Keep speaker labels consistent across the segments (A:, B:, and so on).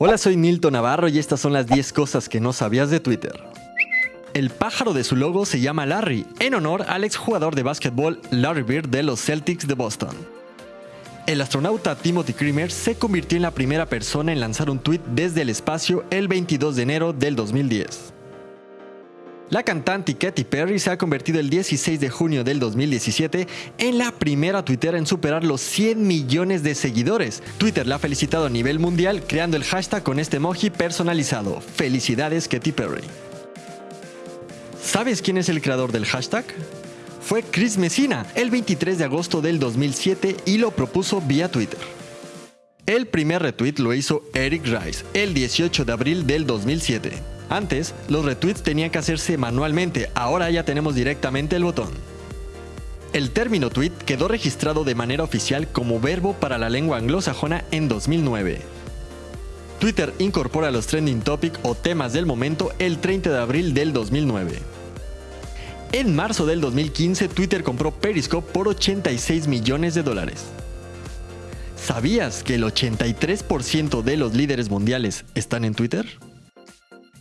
A: Hola, soy Nilton Navarro y estas son las 10 cosas que no sabías de Twitter. El pájaro de su logo se llama Larry, en honor al exjugador de básquetbol Larry Bird de los Celtics de Boston. El astronauta Timothy Creamer se convirtió en la primera persona en lanzar un tweet desde el espacio el 22 de enero del 2010. La cantante Katy Perry se ha convertido el 16 de junio del 2017 en la primera Twitter en superar los 100 millones de seguidores. Twitter la ha felicitado a nivel mundial creando el hashtag con este emoji personalizado. Felicidades Katy Perry. ¿Sabes quién es el creador del hashtag? Fue Chris Messina el 23 de agosto del 2007 y lo propuso vía Twitter. El primer retweet lo hizo Eric Rice el 18 de abril del 2007. Antes, los retweets tenían que hacerse manualmente, ahora ya tenemos directamente el botón. El término tweet quedó registrado de manera oficial como verbo para la lengua anglosajona en 2009. Twitter incorpora los trending topic o temas del momento el 30 de abril del 2009. En marzo del 2015, Twitter compró Periscope por 86 millones de dólares. ¿Sabías que el 83% de los líderes mundiales están en Twitter?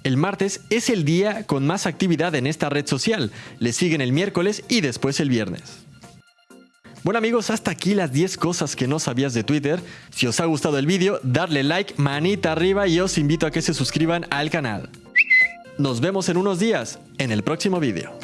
A: El martes es el día con más actividad en esta red social. Le siguen el miércoles y después el viernes. Bueno amigos, hasta aquí las 10 cosas que no sabías de Twitter. Si os ha gustado el vídeo, darle like, manita arriba y os invito a que se suscriban al canal. Nos vemos en unos días, en el próximo vídeo.